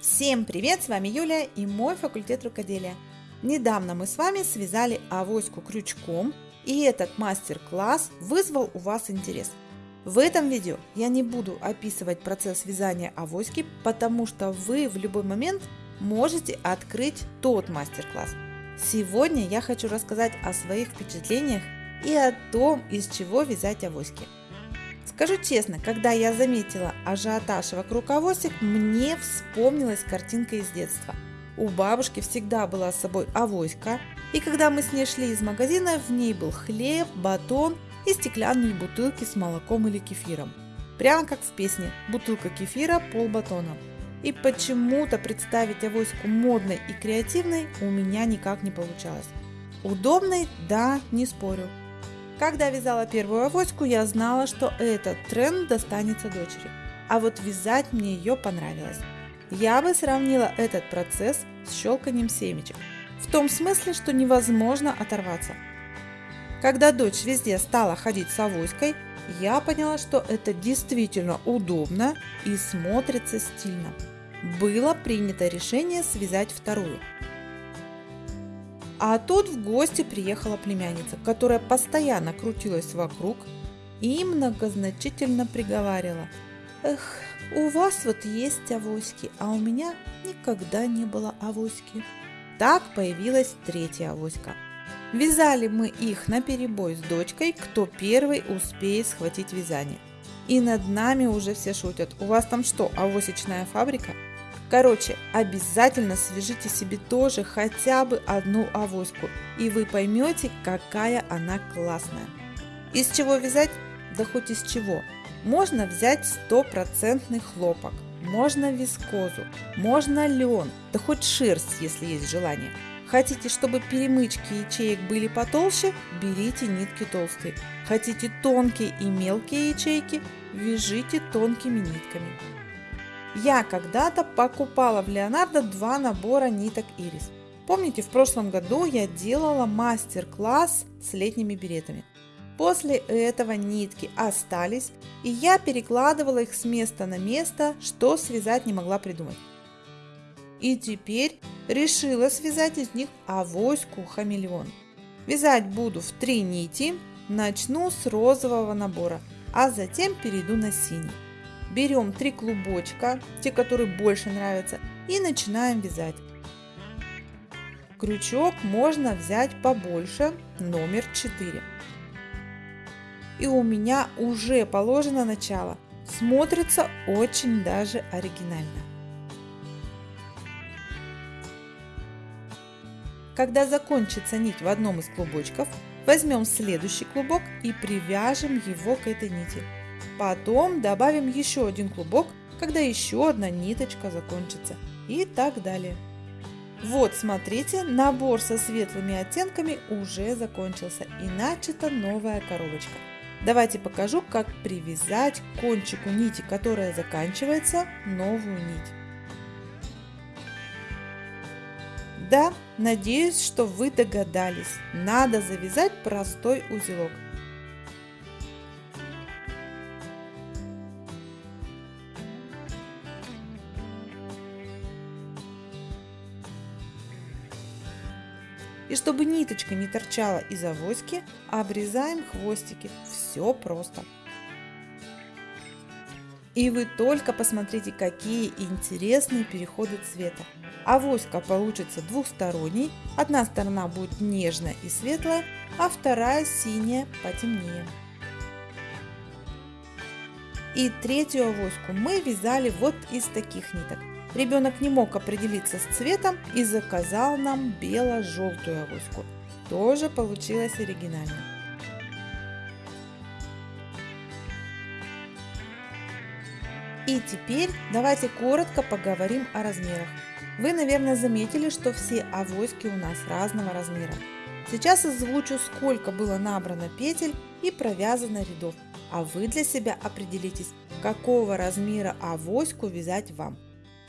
Всем привет! С вами Юлия и мой факультет рукоделия. Недавно мы с вами связали авоську крючком, и этот мастер-класс вызвал у вас интерес. В этом видео я не буду описывать процесс вязания авоськи, потому что вы в любой момент можете открыть тот мастер-класс. Сегодня я хочу рассказать о своих впечатлениях и о том, из чего вязать авоськи. Скажу честно, когда я заметила ажиотаж вокруг авосик, мне вспомнилась картинка из детства. У бабушки всегда была с собой авоська, и когда мы с ней шли из магазина, в ней был хлеб, батон и стеклянные бутылки с молоком или кефиром. Прямо как в песне «Бутылка кефира, пол батона». И почему-то представить авоську модной и креативной у меня никак не получалось. Удобной? Да, не спорю. Когда вязала первую авоську, я знала, что этот тренд достанется дочери. А вот вязать мне ее понравилось. Я бы сравнила этот процесс с щелканием семечек. В том смысле, что невозможно оторваться. Когда дочь везде стала ходить с авоськой, я поняла, что это действительно удобно и смотрится стильно. Было принято решение связать вторую. А тут в гости приехала племянница, которая постоянно крутилась вокруг и многозначительно приговаривала. Эх, у вас вот есть авоськи, а у меня никогда не было авоськи. Так появилась третья авоська. Вязали мы их на перебой с дочкой, кто первый успеет схватить вязание. И над нами уже все шутят. У вас там что, авосечная фабрика? Короче, обязательно свяжите себе тоже хотя бы одну авоську, и вы поймете, какая она классная. Из чего вязать? Да хоть из чего. Можно взять стопроцентный хлопок, можно вискозу, можно лен, да хоть шерсть, если есть желание. Хотите, чтобы перемычки ячеек были потолще, берите нитки толстые. Хотите тонкие и мелкие ячейки, вяжите тонкими нитками. Я когда-то покупала в Леонардо два набора ниток Ирис. Помните, в прошлом году я делала мастер-класс с летними беретами. После этого нитки остались, и я перекладывала их с места на место, что связать не могла придумать. И теперь решила связать из них авоську хамелеон. Вязать буду в три нити, начну с розового набора, а затем перейду на синий. Берем три клубочка, те, которые больше нравятся, и начинаем вязать. Крючок можно взять побольше, номер 4. И у меня уже положено начало. Смотрится очень даже оригинально. Когда закончится нить в одном из клубочков, возьмем следующий клубок и привяжем его к этой нити. Потом добавим еще один клубок, когда еще одна ниточка закончится и так далее. Вот, смотрите, набор со светлыми оттенками уже закончился и начата новая коробочка. Давайте покажу, как привязать к кончику нити, которая заканчивается, новую нить. Да, надеюсь, что вы догадались. Надо завязать простой узелок. И чтобы ниточка не торчала из авоськи, обрезаем хвостики. Все просто. И вы только посмотрите, какие интересные переходы цвета. Авоська получится двухсторонней. Одна сторона будет нежная и светлая, а вторая синяя потемнее. И третью авоську мы вязали вот из таких ниток. Ребенок не мог определиться с цветом и заказал нам бело-желтую авоську. Тоже получилось оригинально. И теперь давайте коротко поговорим о размерах. Вы, наверное, заметили, что все авоськи у нас разного размера. Сейчас озвучу, сколько было набрано петель и провязано рядов, а вы для себя определитесь, какого размера авоську вязать вам.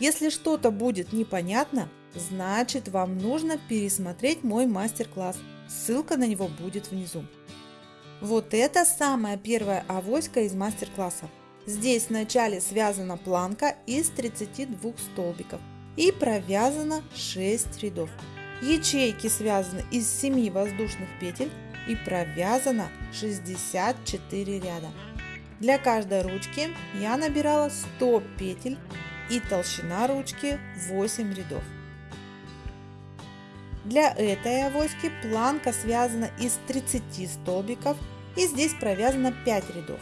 Если что-то будет непонятно, значит вам нужно пересмотреть мой мастер-класс. Ссылка на него будет внизу. Вот это самая первая авоська из мастер-класса. Здесь в начале связана планка из 32 столбиков. и провязано 6 рядов. Ячейки связаны из 7 воздушных петель и провязано 64 ряда. Для каждой ручки я набирала 100 петель и толщина ручки 8 рядов. Для этой авоськи планка связана из 30 столбиков и здесь провязано 5 рядов.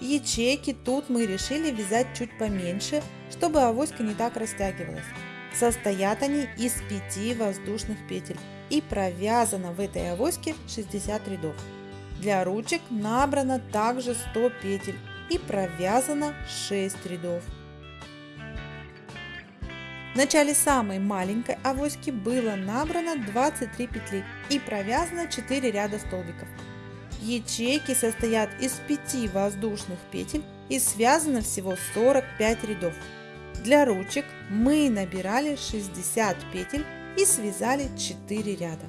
Ячейки тут мы решили вязать чуть поменьше, чтобы авоська не так растягивалась. Состоят они из 5 воздушных петель и провязано в этой авоське 60 рядов. Для ручек набрано также 100 петель и провязано 6 рядов. В начале самой маленькой авоськи было набрано 23 петли и провязано 4 ряда столбиков. Ячейки состоят из 5 воздушных петель и связано всего 45 рядов. Для ручек мы набирали 60 петель и связали 4 ряда.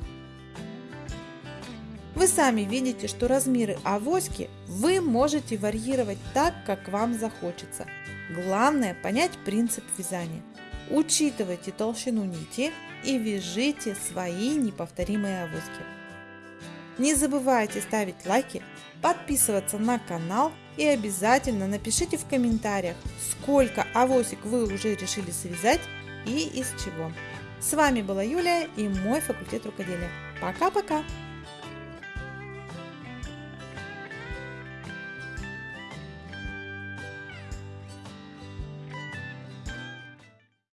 Вы сами видите, что размеры авоськи вы можете варьировать так, как вам захочется. Главное понять принцип вязания. Учитывайте толщину нити и вяжите свои неповторимые авоськи. Не забывайте ставить лайки, подписываться на канал и обязательно напишите в комментариях, сколько авосик вы уже решили связать и из чего. С вами была Юлия и мой факультет рукоделия. Пока-пока!